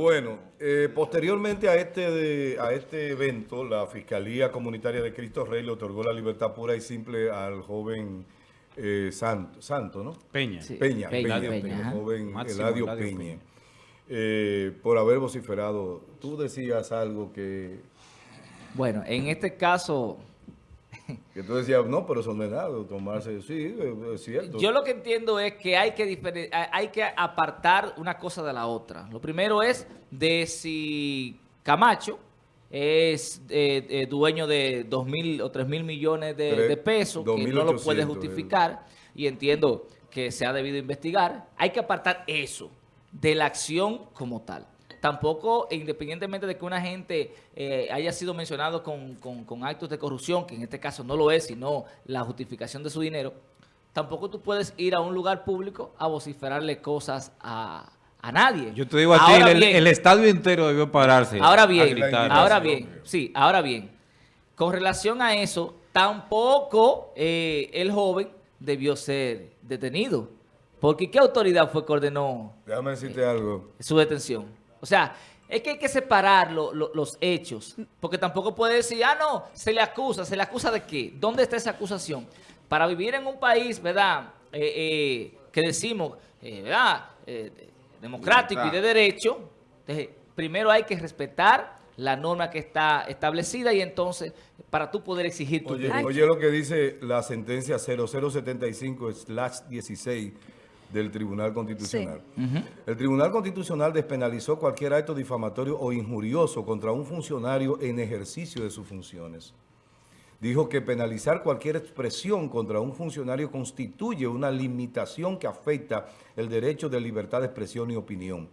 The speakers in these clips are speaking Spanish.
Bueno, eh, posteriormente a este, de- a este evento, la Fiscalía Comunitaria de Cristo Rey le otorgó la libertad pura y simple al joven eh, Santo, Santo, ¿no? Peña. Sí. Peña, Peña, Peña, Peña, el joven Máximo Eladio, Eladio Peña, Peña. eh, por haber vociferado. Tú decías algo que, Bueno, en este caso, que tú decías, no, pero eso no es nada, tomarse, sí, es cierto. yo lo que entiendo es que hay que, hay que apartar una cosa de la otra. Lo primero es de si Camacho es eh, eh, dueño de dos mil o tres mil millones de, pesos, que no lo puede 2.800, justificar, y entiendo que se ha debido investigar. Hay que apartar eso de la acción como tal. Tampoco, independientemente de que una gente eh, haya sido mencionado con, con- con actos de corrupción, que en este caso no lo es, sino la justificación de su dinero, tampoco tú puedes ir a un lugar público a vociferarle cosas a, a nadie. Yo te digo a Ahora ti, el, bien, el estadio entero debió pararse. Ahora bien, ahora bien, sí, ahora bien. Con relación a eso, tampoco eh, el joven debió ser detenido. Porque ¿qué autoridad fue que ordenó Déjame decirte algo. su detención? O sea, es que hay que separar lo- lo- los hechos. Porque tampoco puede decir, ah, no, se le acusa. ¿Se le acusa de qué? ¿Dónde está esa acusación? Para vivir en un país, ¿verdad? Eh, eh, que decimos, eh, ¿verdad? Eh, de- democrático y de derecho. entonces, primero hay que respetar la norma que está establecida y entonces, para tú poder exigir tu Oye, derecho. oye lo que dice la sentencia 0075-16 del Tribunal Constitucional. El Tribunal Constitucional despenalizó cualquier acto difamatorio o injurioso contra un funcionario en ejercicio de sus funciones. Dijo que penalizar cualquier expresión contra un funcionario constituye una limitación que afecta el derecho de libertad de expresión y opinión.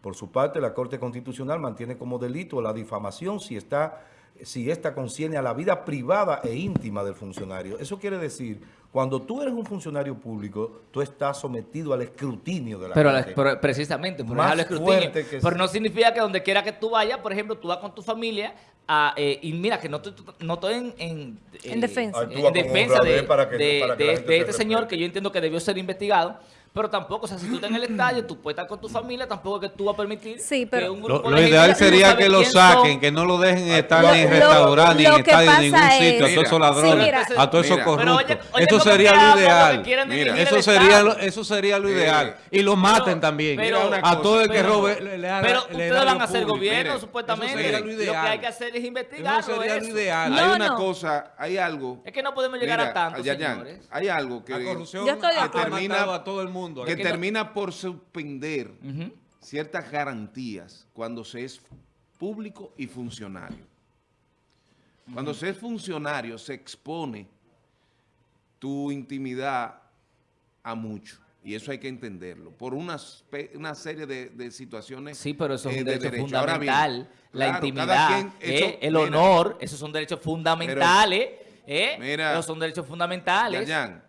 Por su parte, la Corte Constitucional mantiene como delito la difamación si está si esta concierne a la vida privada e íntima del funcionario. Eso quiere decir, cuando tú eres un funcionario público, tú estás sometido al escrutinio de la Pero, gente. pero precisamente, por Más dejarlo escrutinio. fuerte que Pero sí. no significa que donde quiera que tú vayas, por ejemplo, tú vas con tu familia a, eh, y mira que no estoy, no estoy en, en, En defensa. Ay, tú en defensa de, para que- de- para que de- la gente de te este señor que yo entiendo que debió ser investigado. Pero tampoco, o sea, si tú estás en el estadio, tú puedes estar con tu familia, tampoco que tú vas a permitir Sí, que un Lo, grupo lo de gente ideal sería que lo saquen, son, que no lo dejen estar Lo- ni en lo- restaurantes, ni lo en estadio, en ningún sitio, a es- todos esos Sí, ladrones, mira. a todos esos oye, corruptos. oye, Eso ¿cómo sería lo ideal. Mira. Eso sería, lo, eso sería lo ideal. Y lo maten también. pero- a todo el que pero- robe le, le Pero le ustedes van lo a hacer gobierno, supuestamente. eso sería lo Lo ideal. que hay que hacer es investigarlo. Eso sería lo ideal. Hay una cosa, hay algo. Es que no podemos llegar a tanto, señores. hay algo que, matado a todo el mundo. Que que no- termina por suspender ciertas garantías cuando se es público y funcionario. Cuando se es funcionario se expone tu intimidad a mucho. Y eso hay que entenderlo. Por una, serie de, de situaciones Sí, pero eso es eh, un de derecho bien, fundamental. la claro, intimidad, eh, el mira, honor, esos son derechos fundamentales. eh, Mira. esos son derechos fundamentales. Yayan,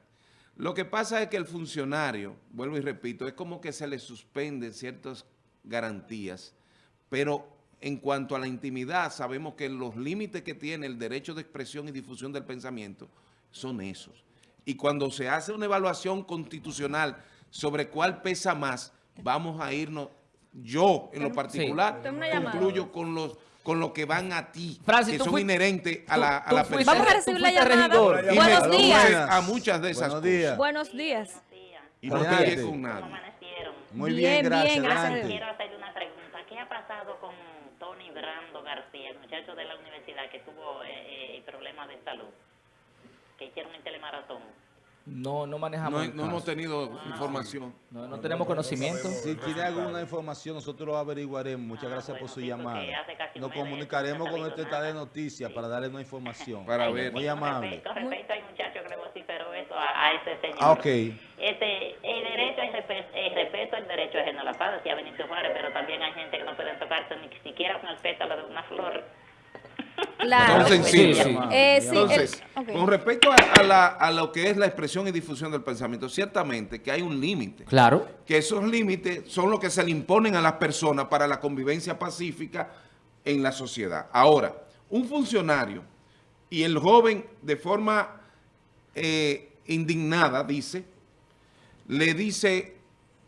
lo que pasa es que el funcionario, vuelvo y repito, es como que se le suspenden ciertas garantías, pero en cuanto a la intimidad, sabemos que los límites que tiene el derecho de expresión y difusión del pensamiento son esos. Y cuando se hace una evaluación constitucional sobre cuál pesa más, vamos a irnos, yo en lo particular, concluyo con los con lo que van a ti, Francis, que son fuiste- inherentes a la, a la persona. Vamos a recibir la llamada. regidor. Y me Buenos días. a muchas de esas Buenos cosas. días. Buenos días. Y no peleé con amanecieron. Muy Bien, bien, gracias. bien, gracias. Quiero hacerle una pregunta. ¿Qué ha pasado con Tony Brando García, el muchacho de la universidad que tuvo eh, eh, problemas de salud? Que hicieron el telemaratón. No, no manejamos. No, el no hemos tenido información. no, no tenemos conocimiento. Si tiene alguna información, nosotros lo averiguaremos. Muchas Ah, gracias por su sí, llamada. Nos de comunicaremos no con sabido nuestra de nada. noticias para darle una información. Para Ay, ver. Muy con amable. respecto- Con respecto al muchacho que le vociferó eso a, a ese señor. Ah, ok. Este, el derecho es respeto, el respeto al derecho ajeno a la paz, decía Benito Juárez, pero también hay gente que no puede tocarse ni siquiera con el pétalo de una flor. Claro. Son sensibles. Sí, sí. Eh, sí, Entonces, el- ok. con respecto a, a la- a lo que es la expresión y difusión del pensamiento, ciertamente que hay un límite. Claro. Que esos límites son los que se le imponen a las personas para la convivencia pacífica en la sociedad. Ahora, un funcionario y el joven de forma eh, indignada dice, le dice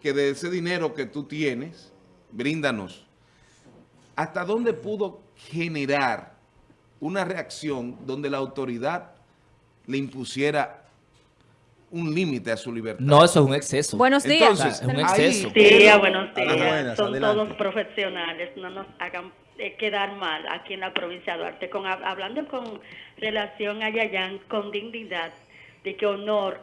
que de ese dinero que tú tienes, bríndanos. ¿hasta dónde pudo generar una reacción donde la autoridad le impusiera un límite a su libertad? No, eso es un exceso. Buenos días. Entonces, es un ahí- exceso. Sí, a buenos A las días. buenas, Son adelante. todos profesionales, no nos hagan eh, quedar mal aquí en la provincia de Duarte. Con, hab- hablando con relación a Yayán, con dignidad, de que honor,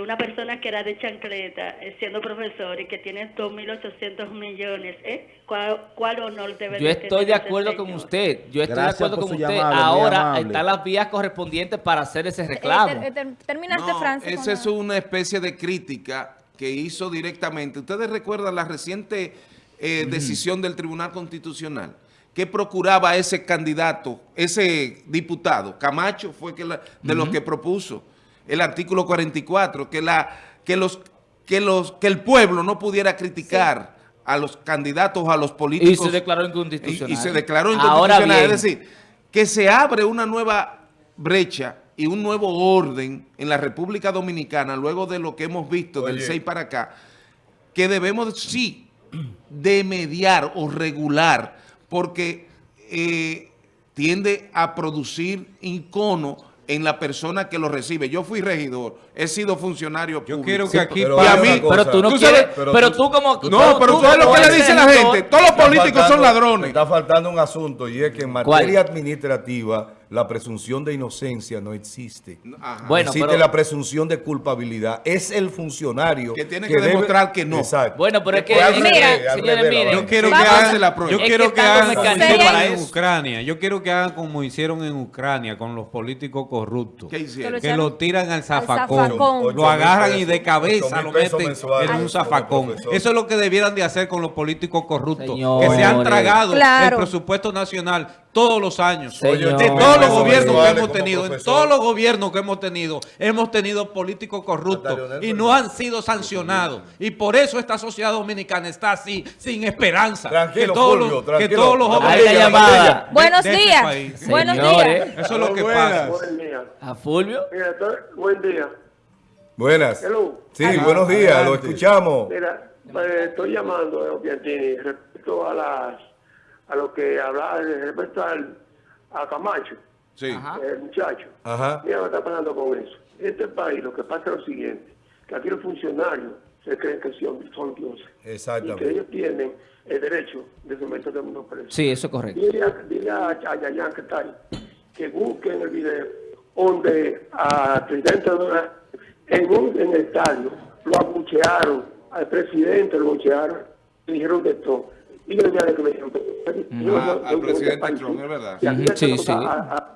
una persona que era de chancleta, eh, siendo profesor y que tiene 2.800 millones, ¿eh? ¿Cuál, cuál honor debe Yo estoy de acuerdo con usted. Yo estoy Gracias de acuerdo con usted. llamada, Ahora están las vías correspondientes para hacer ese Eh, reclamo. ter- ter- terminaste, No, Francis. esa es una especie de crítica que hizo directamente. ¿Ustedes recuerdan la reciente eh, decisión del Tribunal Constitucional? que procuraba ese candidato, ese diputado? Camacho fue que la- de los que propuso el artículo 44, que, la, que, los, que, los, que el pueblo no pudiera criticar a los candidatos, a los políticos. Y se declaró inconstitucional. Y, y se declaró Ahora inconstitucional. bien. es decir, que se abre una nueva brecha y un nuevo orden en la República Dominicana, luego de lo que hemos visto del Oye. 6 para acá, que debemos, sí, de mediar o regular, porque eh, tiende a producir incono en la persona que lo recibe. Yo fui regidor, he sido funcionario Yo público. quiero que aquí pero y a hay mí-. Pero tú no Tú quieres, sabes- pero, pero tú, tú- como... tú- No, pero tú sabes lo que le dice la gente. Todos los políticos son ladrones. Está faltando un asunto y es que en ¿Cuál? materia administrativa la presunción de inocencia no existe. Ajá. Bueno, existe pero- la presunción de culpabilidad. Es el funcionario Que tiene que demostrar que no. Exacto. Bueno, pero es que, mira, señores, miren, Yo quiero que hagan, la prueba. yo quiero que hagan como hicieron para en. Ucrania. Yo quiero que hagan como hicieron en Ucrania con los políticos corruptos. ¿Qué hicieron? Que lo tiran al zafacón. Lo agarran y de cabeza lo meten en un zafacón. Eso es lo que debieran de hacer con los políticos corruptos. Señores. Que se han tragado Claro. el presupuesto nacional todos los años. Señor. De todos los gobiernos que hemos tenido, en todos los gobiernos que hemos tenido, hemos tenido políticos corruptos y no han sido sancionados. Y por eso esta sociedad dominicana está así, sin esperanza. Tranquilo, que todos los, que tranquilo. todos los jóvenes amarilla. Buenos de este días. país. Buenos Señores. días. Eso es lo que pasa. Buen día. ¿A Fulvio? Mira, buen día. Buenas. Hello. Sí, Ajá, buenos días, lo escuchamos. Mira, eh, estoy llamando, eh, Piantini, respecto a las a lo que hablaba respecto al, a Camacho, Sí. Ajá. el muchacho. Ajá. Mira lo que está pasando con eso. Este país lo que pasa es lo siguiente, que aquí los funcionarios se creen que son, son dioses. Y que Exactamente. ellos tienen el derecho de someter a todo el mundo preso. Sí, eso es correcto. Dile a, dile a, a Yayan que está ahí, que busquen el video donde al presidente Donald, en un en el estadio lo abuchearon, al presidente lo abuchearon, le dijeron de todo. Y yo ya de que me dijeron, Ah, al presidente Trump, es verdad. Sí, sí. a- a-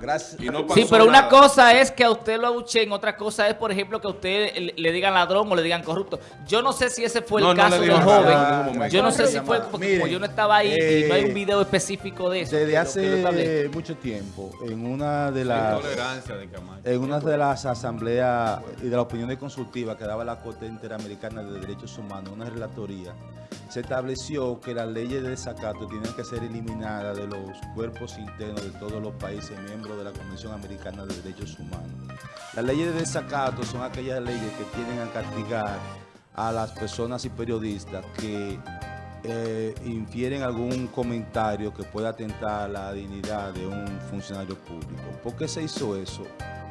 Gracias. Y no Sí, pero una nada. cosa es que a usted lo abuchen, otra cosa es, por ejemplo, que a usted le, le digan ladrón o le digan corrupto. Yo no sé si ese fue el No, caso del nada joven. Yo no sé si fue, porque como Miren, yo no estaba ahí y no hay eh, un video específico de eso. Desde hace mucho tiempo, en una de las de en una de las asambleas y de las opiniones consultivas que daba la Corte Interamericana de Derechos Humanos, una relatoría, se estableció que las leyes de desacato tenían que ser eliminadas de los cuerpos internos de todos los países miembros de la Convención Americana de Derechos Humanos. Las leyes de desacato son aquellas leyes que tienden a castigar a las personas y periodistas que eh, infieren algún comentario que pueda atentar a la dignidad de un funcionario público. ¿Por qué se hizo eso?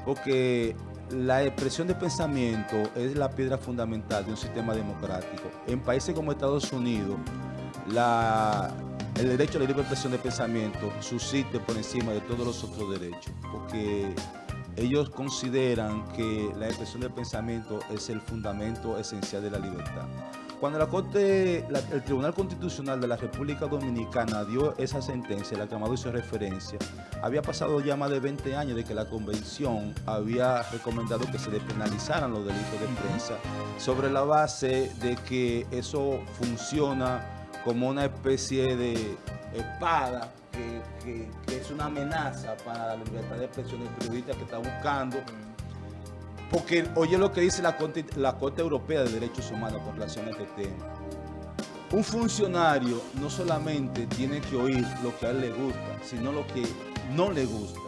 Porque la expresión de pensamiento es la piedra fundamental de un sistema democrático. En países como Estados Unidos, la- el derecho a la libre expresión de pensamiento subsiste por encima de todos los otros derechos, porque ellos consideran que la expresión del pensamiento es el fundamento esencial de la libertad. Cuando la Corte, la- el Tribunal Constitucional de la República Dominicana dio esa sentencia, la que Amado hizo referencia, había pasado ya más de 20 años de que la Convención había recomendado que se despenalizaran los delitos de prensa sobre la base de que eso funciona como una especie de espada que, es una amenaza para la libertad de expresión del periodista que está buscando porque oye lo que dice la Corte, la Corte Europea de Derechos Humanos con relación a este tema. Un funcionario no solamente tiene que oír lo que a él le gusta, sino lo que no le gusta.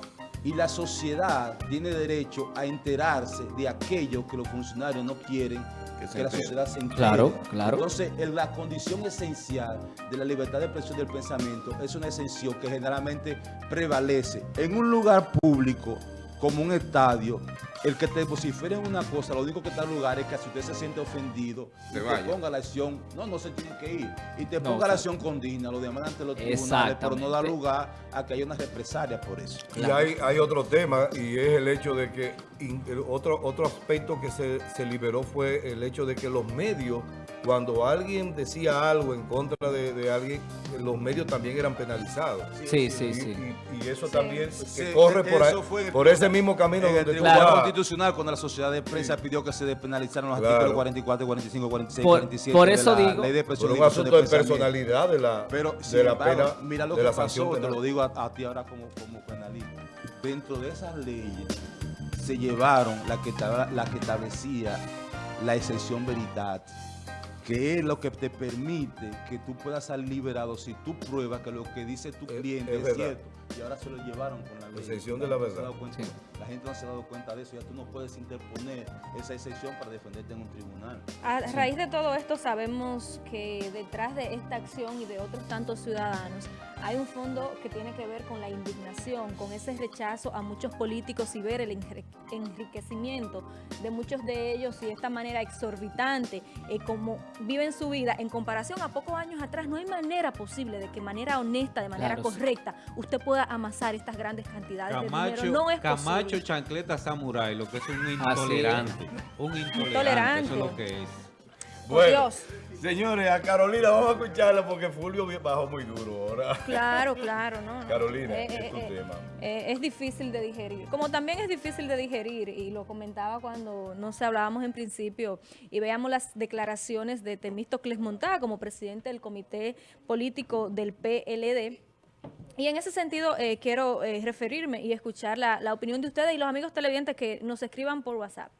Y la sociedad tiene derecho a enterarse de aquello que los funcionarios no quieren que, la sociedad se entere. Claro, claro. Entonces, la condición esencial de la libertad de expresión del pensamiento es una exención que generalmente prevalece en un lugar público como un estadio. El que te vociferen una cosa, lo único que está en lugar es que si usted se siente ofendido, Se te vaya. ponga la acción, no, no se tiene que ir, y te ponga la acción con digna, lo demanda ante los tribunales, pero no da lugar a que haya una represalia por eso. Y hay, hay otro tema y es el hecho de que in- el otro, otro aspecto que se, se liberó fue el hecho de que los medios, cuando alguien decía algo en contra de, de alguien, los medios también eran penalizados. Sí, sí, Y, sí. y- y eso Sí. también Sí, corre por, ahí- por ese mismo camino En el donde Tribunal vas. Constitucional, cuando la sociedad de prensa pidió que se despenalizaran los Claro. artículos 44, 45, 46, Por- 47 por de eso la digo- ley de expresión por un asunto de pensamiento. personalidad de la, Pero de la embargo, pena, mira lo de que la pasó, te lo digo a, a ti ahora como, como penalista. Dentro de esas leyes se llevaron la que, la que establecía la excepción veridad, que es lo que te permite que tú puedas salir liberado si tú pruebas que lo que dice tu cliente es cierto. Y ahora se lo llevaron con la ley. excepción de La verdad. dado cuenta- Sí. La gente no se ha dado cuenta de eso. Ya tú no puedes interponer esa excepción para defenderte en un tribunal. A raíz de todo esto sabemos que detrás de esta acción y de otros tantos ciudadanos hay un fondo que tiene que ver con la indignación, con ese rechazo a muchos políticos y ver el enriquecimiento de muchos de ellos y esta manera exorbitante, eh, como viven su vida en comparación a pocos años atrás, no hay manera posible de que de manera honesta, de manera Claro, sí. correcta, usted pueda amasar estas grandes cantidades Camacho, de dinero. No es Camacho posible. chancleta samurai, lo que es un es. intolerante. Un intolerante, Intolerante. eso es lo que es. Por Dios. Señores, a Carolina vamos a escucharla porque Fulvio bajó muy duro ahora. Claro, claro, no. no. Carolina, Eh, es eh, tu eh, tema. eh, es difícil de digerir. Como también es difícil de digerir, y lo comentaba cuando, no sé, hablábamos en principio y veíamos las declaraciones de Temístocles Montá como presidente del comité político del PLD. Y en ese sentido eh, quiero eh, referirme y escuchar la, la opinión de ustedes y los amigos televidentes que nos escriban por WhatsApp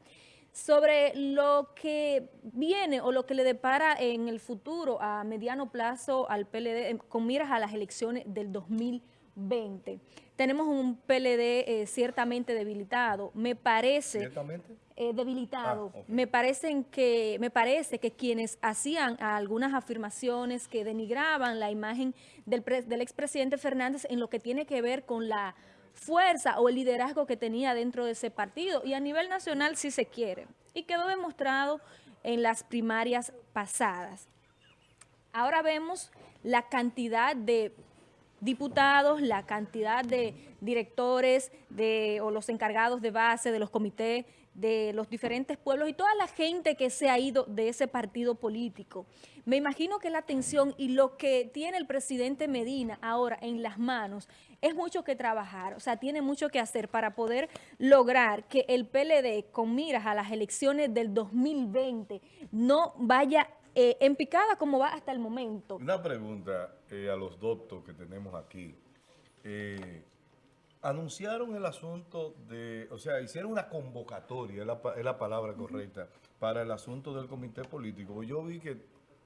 sobre lo que viene o lo que le depara en el futuro a mediano plazo al PLD eh, con miras a las elecciones del 2020. Tenemos un PLD eh, ciertamente debilitado. Me parece ¿Ciertamente? eh, debilitado. Ah. Me parecen que me parece que quienes hacían algunas afirmaciones que denigraban la imagen del, pre- del expresidente Fernández en lo que tiene que ver con la fuerza o el liderazgo que tenía dentro de ese partido y a nivel nacional si se quiere. Y quedó demostrado en las primarias pasadas. Ahora vemos la cantidad de diputados, la cantidad de directores de, o los encargados de base de los comités de los diferentes pueblos y toda la gente que se ha ido de ese partido político. Me imagino que la atención y lo que tiene el presidente Medina ahora en las manos es mucho que trabajar, o sea, tiene mucho que hacer para poder lograr que el PLD con miras a las elecciones del 2020 no vaya eh, en picada como va hasta el momento. Una pregunta eh, a los doctos que tenemos aquí. Eh, anunciaron el asunto de, o sea, hicieron una convocatoria, es la, es la palabra correcta, para el asunto del comité político. Yo vi que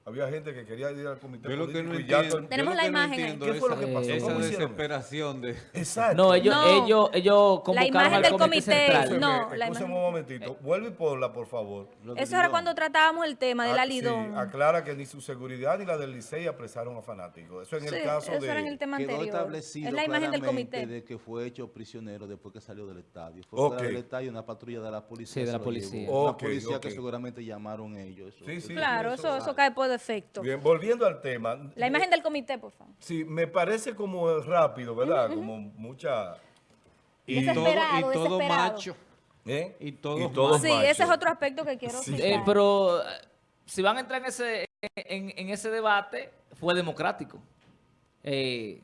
había gente que quería ir al comité Yo lo que político no y ya entiendo, Tenemos lo la no imagen ahí. entiendo ¿Qué fue lo esa- que pasó? Esa desesperación de... Exacto. No, ellos, No. ellos, ellos convocaron imagen del comité, comité, no, la imagen- un momentito. Vuelve y ponla, por favor. Lo Eso era cuando tratábamos el tema del Ah, alidón. Sí, aclara que ni su seguridad ni la del Licey apresaron a fanáticos. Eso en Sí, el caso eso de... era en el tema Quedó anterior. establecido Es la imagen del claramente comité. de que fue hecho prisionero después que salió del estadio. Fue Ok. fuera del estadio una patrulla de la policía. Sí, de la lo policía. la policía que seguramente llamaron ellos. Sí, sí, Claro, eso cae por defecto. Bien, volviendo al tema. La imagen del comité, por favor. Sí, me parece como rápido, ¿verdad? Como mucha... Y todo, y todo macho. ¿eh? Y todos todos Sí, machos. ese es otro aspecto que quiero Sí. Eh, pero eh, si van a entrar en ese, en, en ese debate, fue democrático. Eh,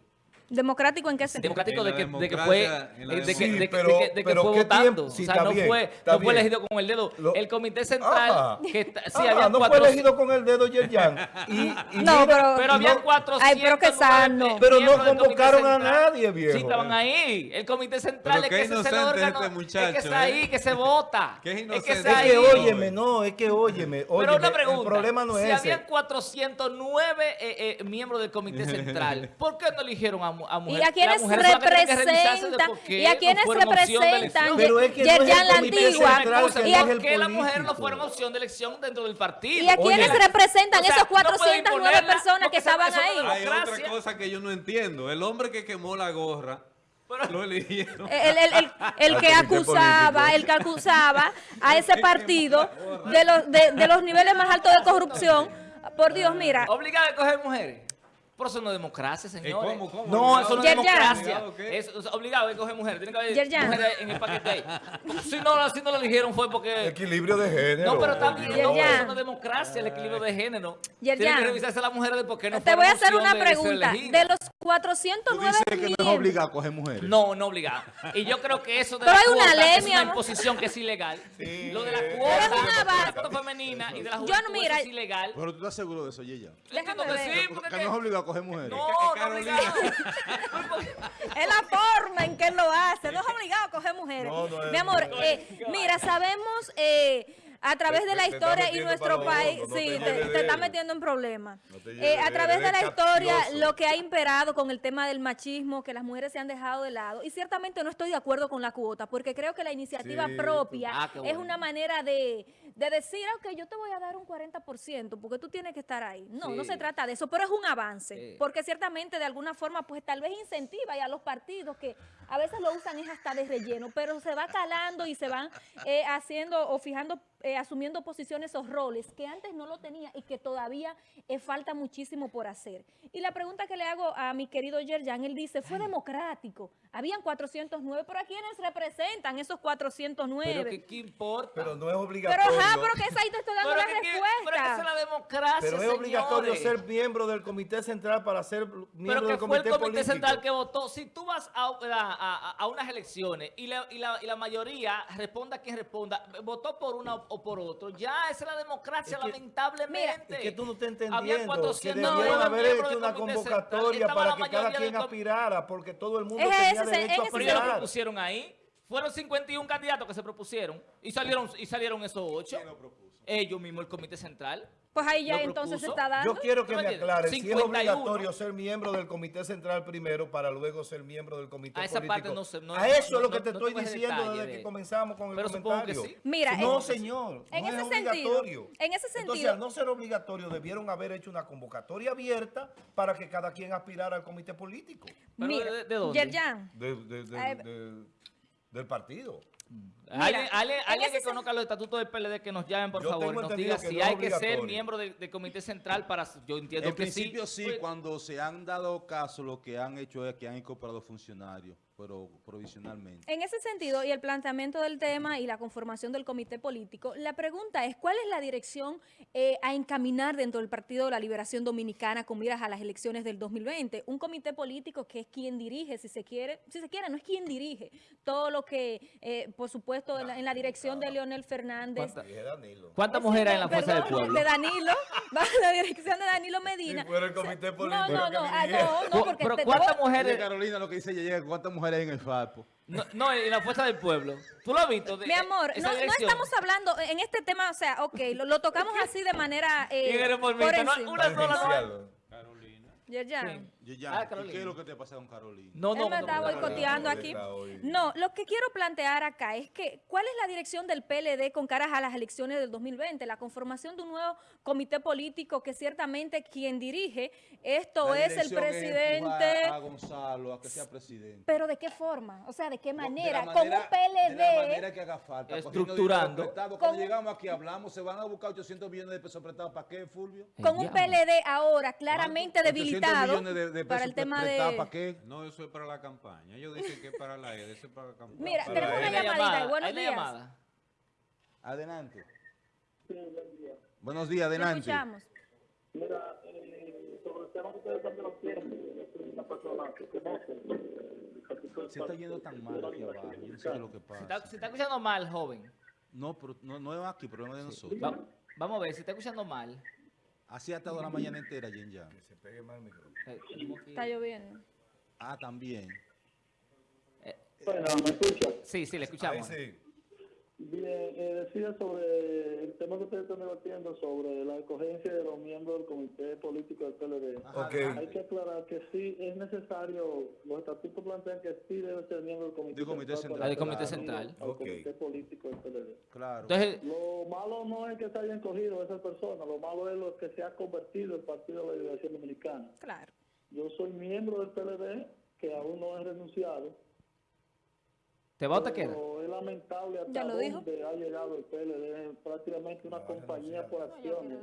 ¿Democrático en qué sentido? democrático En de que, de que fue eh, de que, de que- pero- de que- de que pero fue ¿qué votando. Sí, o sea, no bien, fue, no fue elegido con el dedo. Lo- el comité central Ajá. que está- sí Ah, había no cuatro, fue elegido con el dedo Yerjan. Y, y No, mira, pero- pero había no- 400 Ay, pero qué sano. Pero no convocaron a nadie, viejo. Sí, estaban ahí. El comité central es que ese es el órgano. este muchacho, es que está ¿eh? ahí, que se vota. Qué es que Es ahí. que óyeme, no, es que óyeme. Pero una pregunta, El problema no si es ese. habían 409 eh, eh, miembros del comité central, ¿por qué no eligieron a, a Y mujeres. a quienes que que representan, y a quienes representan, que no es el Yerjan la antigua, que y a- el ¿Por qué las mujeres no fueron opción de elección dentro del partido? ¿Y a quiénes Oye, representan o sea, esos no pueden 409 imponerla personas que estaban ahí? Hay otra cosa que yo no entiendo. El hombre que quemó la gorra, lo eligieron. el, el- el- el Al que acusaba, el que acusaba a ese partido de los, de, de los niveles más altos de corrupción. Por Dios, mira, Obligado a coger mujeres. Por eso no es democracia, señores. cómo, cómo? No, Obligado. eso no es democracia. Es, o sea, obligado a coger mujeres. Tiene que haber mujeres en el paquete ahí. Si no, si no lo eligieron fue porque... Equilibrio de género. No, pero también, no, pero eso no es democracia, el equilibrio de género. Tienen que revisarse las mujeres de por qué no te voy a hacer una pregunta. De los Tú 409 dices que no es obligado a coger mujeres. No, no obligado. Y yo creo que eso de Pero la hay una cuota ley, es una imposición que es ilegal. Lo de la Pero cuota, femenina y de la Yo no, juventud es ilegal. Pero tú estás seguro de eso, Yeya. Déjame que ver. porque no es obligado a coger mujeres. No, no es obligado. Es la forma en que él lo hace. No es obligado a coger mujeres. No, no es Mi amor, eh, mira, sabemos eh, a través de la historia y nuestro país, sí, te está metiendo en problemas. Eh, a través de la historia, lo que ha imperado con el tema del machismo, que las mujeres se han dejado de lado, y ciertamente no estoy de acuerdo con la cuota, porque creo que la iniciativa Sí, propia ah, es una manera de, de decir, ok, yo te voy a dar un 40%, porque tú tienes que estar ahí. No, no se trata de eso, pero es un avance, Sí. porque ciertamente de alguna forma, pues tal vez incentiva y a los partidos que a veces lo usan es hasta de relleno, pero se va calando y se van eh, haciendo o fijando, eh, asumiendo posiciones o roles que antes no lo tenía y que todavía eh, falta muchísimo por hacer. Y la pregunta que le hago a mi querido Yerjan, él dice, fue democrático, habían 409, pero ¿a quiénes representan esos 409? Pero que, ¿qué importa? Pero no es Pero, obligatorio. ajá, pero que esa ahí te estoy dando Pero la que- respuesta. pero que esa es la democracia, Pero es obligatorio ser miembro del comité central para ser Pero miembro que del fue comité el comité político. central que votó. Si tú vas a, a- a- a unas elecciones y la, y, la, y la mayoría, responda quien responda, votó por una o por otro, ya esa es la democracia, Es que- lamentablemente. Es que tú no estás Había entendiendo que 409 debieron haber hecho una convocatoria para que cada quien del aspirara, porque todo el mundo Es tenía ese, derecho a ese Pero ellos lo aspirar. propusieron ahí. Fueron 51 candidatos que se propusieron y salieron y salieron esos ocho. Ellos mismos, el comité central. Pues ahí ya entonces se está dando. Yo quiero que ¿Tú me aclaren si es 51. obligatorio ser miembro del comité central primero para luego ser miembro del comité A esa político. parte no no- a eso no- es lo que no- te no estoy diciendo desde de- que comenzamos con el Pero supongo que comentario. sí. Mira, no, en- señor, en no ese es sentido, obligatorio. en ese Entonces, sentido- al no ser obligatorio, debieron haber hecho una convocatoria abierta para que cada quien aspirara al comité político Pero Mira, ¿de- de dónde? Yerjan, de- de- de- Ay, de- del partido. Alguien alguien- en alguien ese que conozca los estatutos del PLD que nos llamen, por Yo favor, nos entendido diga que si no hay que ser miembro del, del comité central para... Yo entiendo En que principio sí. sí, Pues, cuando se han dado caso, lo que han hecho es que han incorporado funcionarios, pero provisionalmente. En ese sentido, y el planteamiento del tema y la conformación del comité político, la pregunta es, ¿cuál es la dirección eh, a encaminar dentro del Partido de la Liberación Dominicana con miras a las elecciones del 2020? Un comité político que es quien dirige, si se quiere, si se quiere, no es quien dirige todo lo que, eh, por supuesto, en la, en la dirección de Leonel Fernández. ¿Cuánta-. ¿Cuántas mujeres hay en la fuerza del pueblo? De Danilo, bajo la dirección de Danilo Medina. Si fuera el comité No, político no, que no, ah, no, no, porque Pero te- ¿cuántas mujeres? Carolina, lo que dice llega ¿cuántas mujeres hay en el FAPO? No, no, en la fuerza del pueblo. ¿Tú lo has visto? De- Mi amor, no, no estamos hablando en este tema, o sea, ok, lo, lo tocamos así de manera eh, ¿Quién eres por No, encima. una sola no hay. Tangencial. Yerjan. Yeya, Ah, ¿y Carolina. ¿qué es lo que te pasa con Carolina? No, no, Él me no, está no, no, no, boicoteando no, no, aquí. No, lo que quiero plantear acá es que, ¿cuál es la dirección del PLD con caras a las elecciones del 2020? La conformación de un nuevo comité político que ciertamente quien dirige esto La es el presidente. empujar a Gonzalo a que sea presidente. Pero ¿de qué forma? O sea, ¿de qué De manera? la Con un manera- PLD. De la manera que haga falta. Estructurando. Cuando un- llegamos aquí hablamos, se van a buscar 800 millones de pesos prestados. ¿Para qué, Fulvio? Con un Ya. PLD ahora claramente 800 debilitado millones de- de para el tema de... ¿Para qué? No, eso es para la campaña. Ellos dicen que es para la ED, eso es para la campaña. Mira, Para tenemos una llamadita. llamada, Buenos días. llamada. Adelante. Buenos días, Te adelante. escuchamos. Mira, eh, sobre el tema que ustedes están debatiendo, yo soy una persona que conoce el capítulo Se está yendo tan mal aquí abajo. Yo no sé qué es lo que Se está, pasa. se está escuchando mal, joven. No, pero no, no es aquí, problema de nosotros. Va- vamos a ver, se está escuchando mal. Así ha estado la mañana entera, Jen ya. Que se pegue más el micrófono. Eh, Está lloviendo. Ah, también. Bueno, ¿me escucha? Sí, sí, le Ahí escuchamos. sí. Bien, eh, decía sobre el tema que ustedes están debatiendo sobre la escogencia de los miembros del comité político del PLD. Hay que aclarar que sí es necesario, los estatutos plantean que sí debe ser miembro del comité, Del comité central. Del comité central. Al Ok. comité político del PLD. Claro. Entonces, Lo malo no es que se hayan cogido esas personas, lo malo es lo que se ha convertido el Partido de la Liberación Dominicana. Claro. Yo soy miembro del PLD, que aún no he renunciado. ¿Te va o te queda? Pero es lamentable hasta Ya lo dijo. dónde ha llegado el PLD, prácticamente una compañía por acciones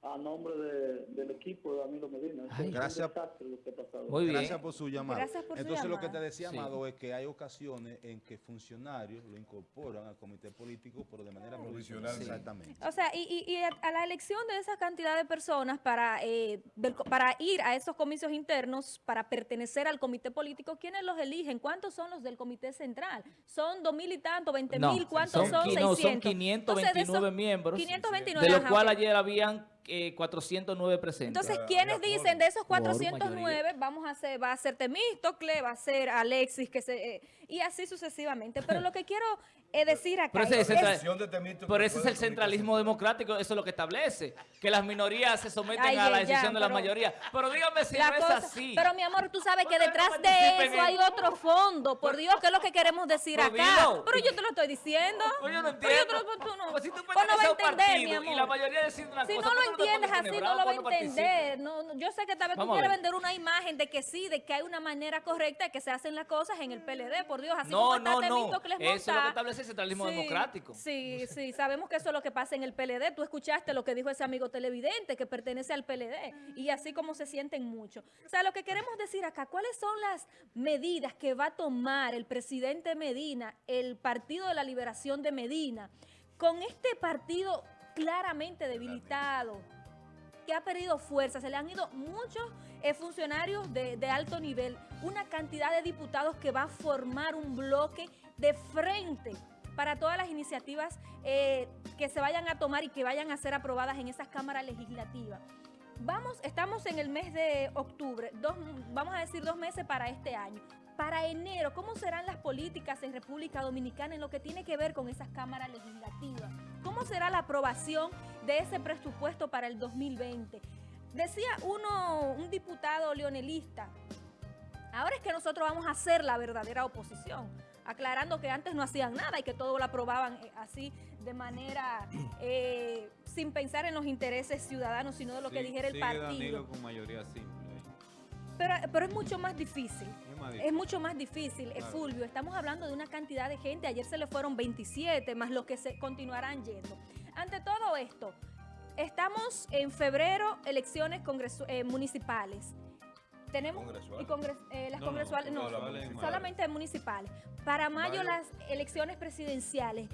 a nombre de- del equipo de Danilo Medina. Ay. Gracias. desastre lo que ha pasado. Muy bien. Gracias por su llamada. Gracias por su Entonces lo que te decía, Sí. Amado, es que hay ocasiones en que funcionarios lo incorporan al comité político, pero de manera provisional. Sí. Exactamente. O sea, y, y- y a, la elección de esa cantidad de personas para, eh, del para ir a esos comicios internos, para pertenecer al comité político, ¿quiénes los eligen? ¿Cuántos son los del comité central? ¿Son dos mil y tanto, veinte No, mil? ¿Cuántos son? qui- no, son 600. 529 Entonces, de esos miembros, 529, de los cuales ayer habían eh, 409 presentes. Entonces, ¿quiénes dicen de esos Quórum, 409 vamos a hacer, va a ser Temístocle, va a ser Alexis, que se, eh, y así sucesivamente? Pero lo que quiero eh, decir acá Pero ese es, Pero ese es el centralismo central. democrático, eso es lo que establece, que las minorías se someten Ay, a la ya, decisión de la pero- mayoría. Pero dígame si no cosa- es así. Pero mi amor, tú sabes que no detrás de eso hay otro fondo. Por Dios, ¿qué es lo que queremos decir Pero acá? dilo. Pero yo te lo estoy diciendo. Pues yo no Pero yo entiendo. te lo- tú no, Pues si tú Pues no entender, mi amor. y la mayoría decide una Si cosa, no lo ¿por qué te entiendes así, no lo va a entender. No, no, yo sé que tal vez tú Vamos quieres vender una imagen de que sí, de que hay una manera correcta de que se hacen las cosas en el PLD. Por Dios, así No, como no, no. Eso es lo que establece el centralismo Sí, democrático. Sí, sí, sabemos que eso es lo que pasa en el PLD. Tú escuchaste lo que dijo ese amigo televidente que pertenece al PLD y así como se sienten mucho. O sea, lo que queremos decir acá, ¿cuáles son las medidas que va a tomar el presidente Medina, el Partido de la Liberación de Medina, con este partido claramente debilitado? que ha perdido fuerza, se le han ido muchos eh, funcionarios de, de alto nivel, una cantidad de diputados que va a formar un bloque de frente para todas las iniciativas eh, que se vayan a tomar y que vayan a ser aprobadas en esas cámaras legislativas. Vamos, estamos en el mes de octubre, dos, vamos a decir dos meses para este año. Para enero, ¿cómo serán las políticas en República Dominicana en lo que tiene que ver con esas cámaras legislativas? ¿Cómo será la aprobación de ese presupuesto para el 2020? Decía uno, un diputado leonelista, ahora es que nosotros vamos a hacer la verdadera oposición, aclarando que antes no hacían nada y que todo lo aprobaban eh, así de manera eh, sin pensar en los intereses ciudadanos, sino de lo que dijera el partido. Danilo con mayoría simple. Pero, pero es mucho más difícil. Es mucho más difícil, eh, Claro. Fulvio. Estamos hablando de una cantidad de gente. Ayer se le fueron 27, más los que se continuarán yendo. Ante todo esto, estamos en febrero, elecciones eh, municipales. Tenemos Congresuales. y congres- eh, las No, congresuales, no, solamente municipales. Para mayo Mayo. las elecciones presidenciales.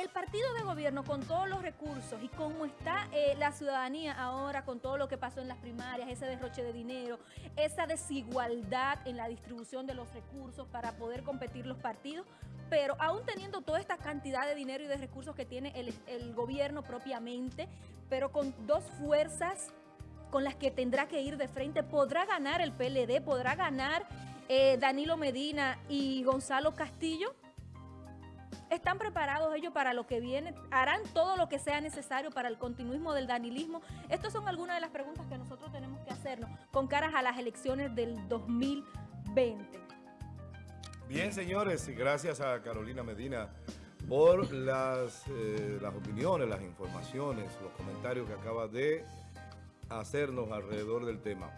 El partido de gobierno con todos los recursos y cómo está eh, la ciudadanía ahora con todo lo que pasó en las primarias, ese derroche de dinero, esa desigualdad en la distribución de los recursos para poder competir los partidos, pero aún teniendo toda esta cantidad de dinero y de recursos que tiene el, gobierno propiamente, pero con dos fuerzas con las que tendrá que ir de frente, podrá ganar el PLD, podrá ganar eh, Danilo Medina y Gonzalo Castillo. ¿Están preparados ellos para lo que viene? ¿Harán todo lo que sea necesario para el continuismo del danilismo? Estas son algunas de las preguntas que nosotros tenemos que hacernos con caras a las elecciones del 2020. Bien, señores, gracias a Carolina Medina por las, eh, las opiniones, las informaciones, los comentarios que acaba de hacernos alrededor del tema.